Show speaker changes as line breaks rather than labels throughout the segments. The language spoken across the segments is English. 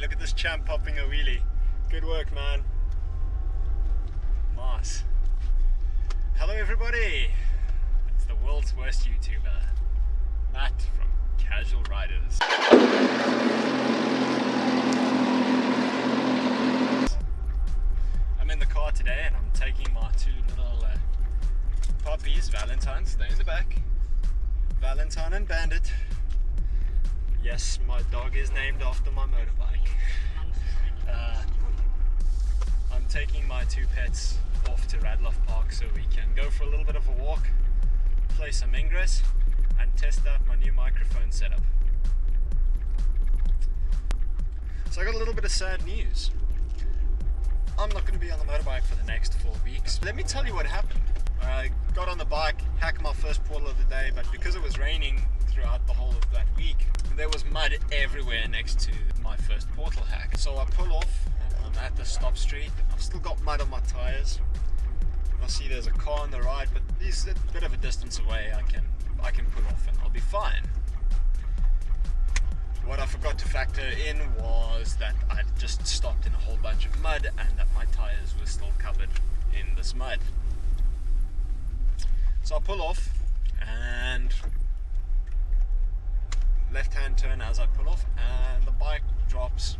Look at this champ popping a wheelie. Good work, man. Nice. Hello, everybody. It's the world's worst YouTuber, Matt from Casual Riders. I'm in the car today and I'm taking my two little uh, puppies, Valentine's, they're in the back. Valentine and Bandit. Yes, my dog is named after my motorbike. Uh, I'm taking my two pets off to Radloff Park so we can go for a little bit of a walk, play some Ingress, and test out my new microphone setup. So I got a little bit of sad news. I'm not going to be on the motorbike for the next four weeks. Let me tell you what happened. I got on the bike, hacked my first portal of the day, but because it was raining throughout the whole of that week, mud everywhere next to my first portal hack. So I pull off, I'm at the stop street, I've still got mud on my tires. I see there's a car on the right, but he's a bit of a distance away, I can, I can pull off and I'll be fine. What I forgot to factor in was that I'd just stopped in a whole bunch of mud and that my tires were still covered in this mud. So I pull off and left hand turn as I pull off and the bike drops.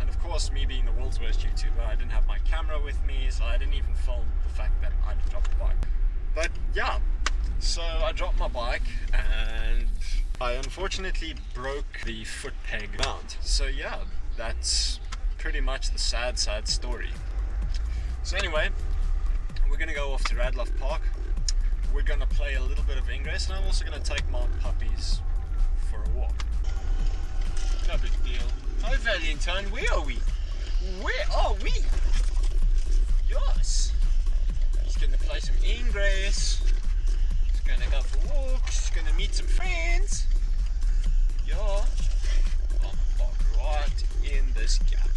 And of course me being the world's worst YouTuber I didn't have my camera with me so I didn't even film the fact that I'd dropped the bike. But yeah. So I dropped my bike and I unfortunately broke the foot peg mount. So yeah that's pretty much the sad sad story. So anyway we're gonna go off to Radloff Park. We're gonna play a little bit of Ingress and I'm also gonna take my puppies Hi where are we? Where are we? Yes. He's gonna play some Ingress. He's gonna go for walks. He's gonna meet some friends. Yeah. I'm right in this gap.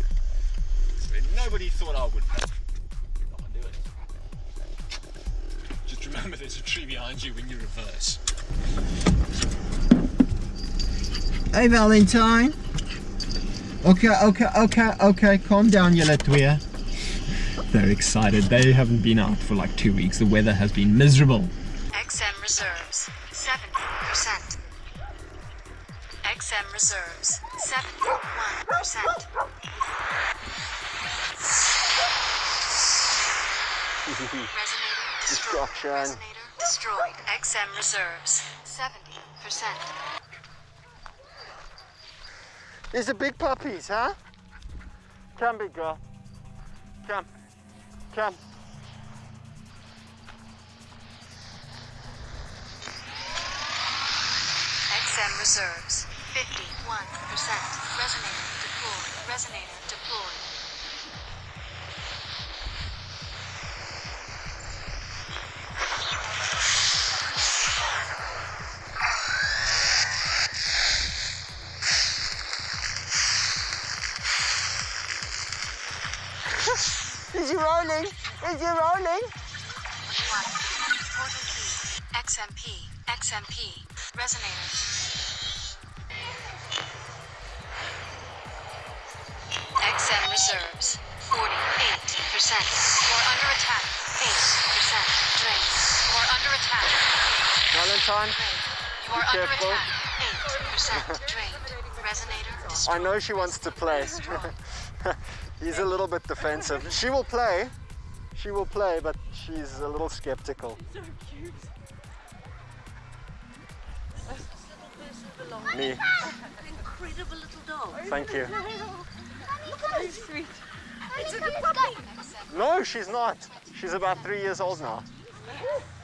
Where nobody thought I would park. I'll do it. Just remember there's a tree behind you when you reverse.
Hey Valentine. Okay, okay, okay, okay. Calm down, you little
They're excited. They haven't been out for like two weeks. The weather has been miserable.
XM reserves 70%. XM reserves 71%. Resonator destroyed.
Destruction.
Resonator destroyed. XM reserves 70%.
These are big puppies, huh? Come, big girl. Come. Come.
XM reserves 51%. Resonator deployed. Resonator deployed.
Is he rolling?
One. Portal key. XMP. XMP. Resonator. XM reserves 48%. You are under attack. 8%. Drain. You are under attack.
Valentine,
Drain. You are under
careful.
attack. 8%. Drained. Resonator
I know she wants to play. He's a little bit defensive. She will play. She will play, but she's a little skeptical.
So cute.
Me.
An incredible little dog.
Thank you.
So sweet. It's a puppy.
No, she's not. She's about three years old now.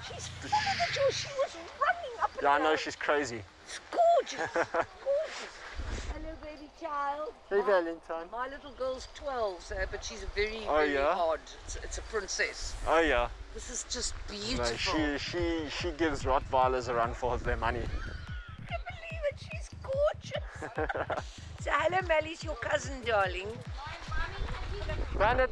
She's full of it. She was running up and
Yeah, I know she's crazy.
It's gorgeous. gorgeous. Child.
Hey,
My-
Valentine.
My little girl's 12, so, but she's very,
Oh,
very
yeah?
odd. It's, it's a princess.
Oh yeah.
This is just
No,
beautiful.
she she she gives Rottweilers a run for their money.
I can't believe it. She's gorgeous. so, hello, Mellie's your cousin, darling.
Bandit.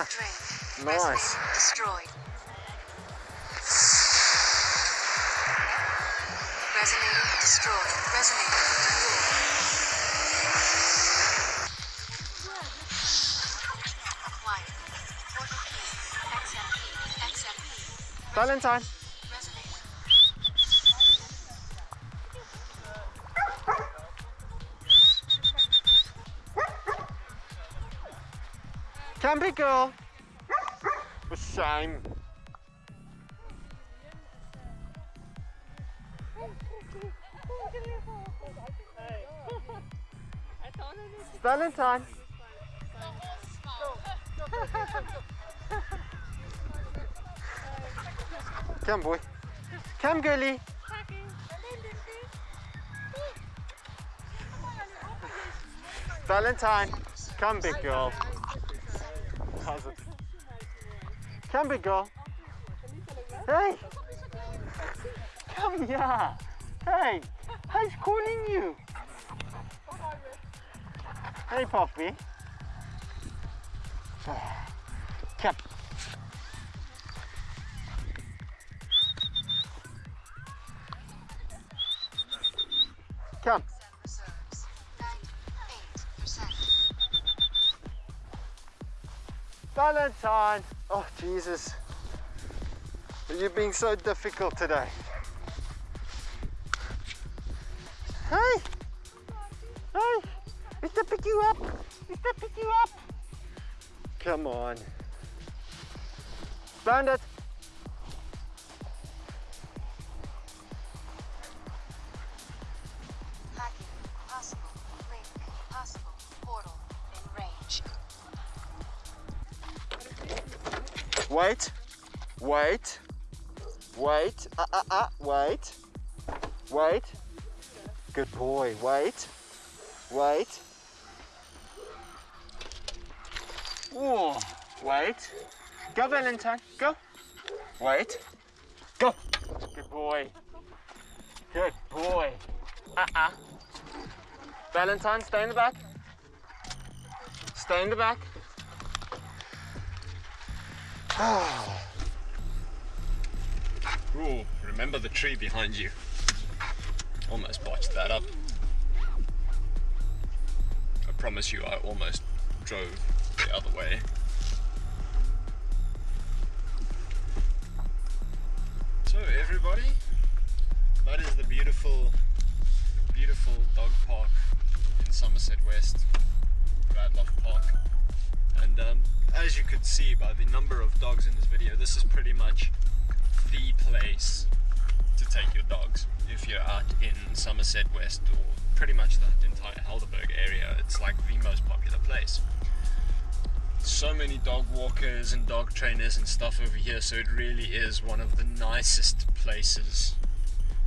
Ah, nice.
Resonator destroyed. Resonator destroyed. Resonator. Portal
Campy girl. For shame. Valentine. Come boy. Come girlie. Valentine. Come big girl. It? Come big girl. Hey. Come here. Hey. Who's calling you? Hey Poppy. Come. Valentine. Oh Jesus. You're being so difficult today. Hey. Hey. Mr. Pick you up. Mr. Pick you up. Come on. Bandit. Wait. Wait. Wait. ah, ah, ah, Wait. Wait. Good boy. Wait. Wait. Whoa. Wait. Go, Valentine. Go. Wait. Go. Good boy. Good boy. Ah, ah. Valentine, stay in the back. Stay in the back.
Ooh, remember the tree behind you. Almost botched that up. I promise you, I almost drove the other way. So everybody, that is the beautiful, beautiful dog park in Somerset West, Radloff Park. And um, as you could see by the number of dogs in this video, this is pretty much the place to take your dogs if you're out in Somerset West or pretty much the entire Helderberg area. It's like the most popular place. So many dog walkers and dog trainers and stuff over here, so it really is one of the nicest places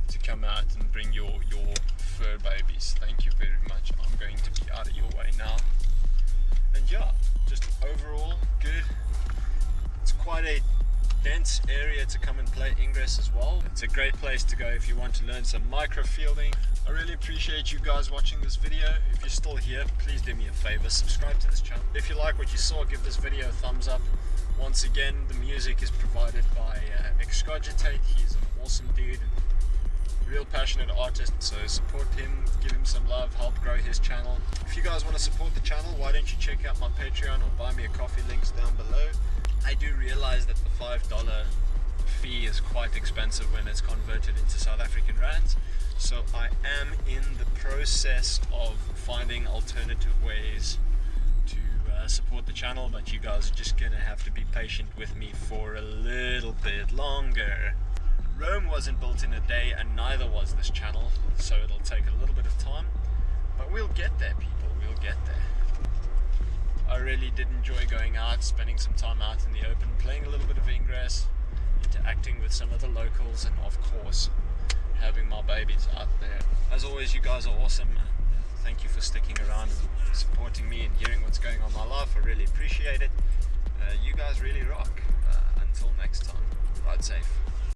to come out and bring your, your fur babies. Thank you very much. I'm going to be out of your way now. And yeah, just overall good. It's quite a dense area to come and play Ingress as well. It's a great place to go if you want to learn some microfielding. I really appreciate you guys watching this video. If you're still here, please do me a favor, subscribe to this channel. If you like what you saw, give this video a thumbs up. Once again, the music is provided by uh, Excogitate. He's an awesome dude real passionate artist, so support him, give him some love, help grow his channel. If you guys want to support the channel, why don't you check out my Patreon or buy me a coffee links down below. I do realize that the $5 fee is quite expensive when it's converted into South African rands. So I am in the process of finding alternative ways to uh, support the channel, but you guys are just gonna have to be patient with me for a little bit longer. Rome wasn't built in a day and neither was this channel, so it'll take a little bit of time, but we'll get there people, we'll get there. I really did enjoy going out, spending some time out in the open, playing a little bit of Ingress, interacting with some of the locals, and of course, having my babies out there. As always, you guys are awesome. Thank you for sticking around and supporting me and hearing what's going on in my life. I really appreciate it. Uh, you guys really rock. Uh, until next time, ride safe.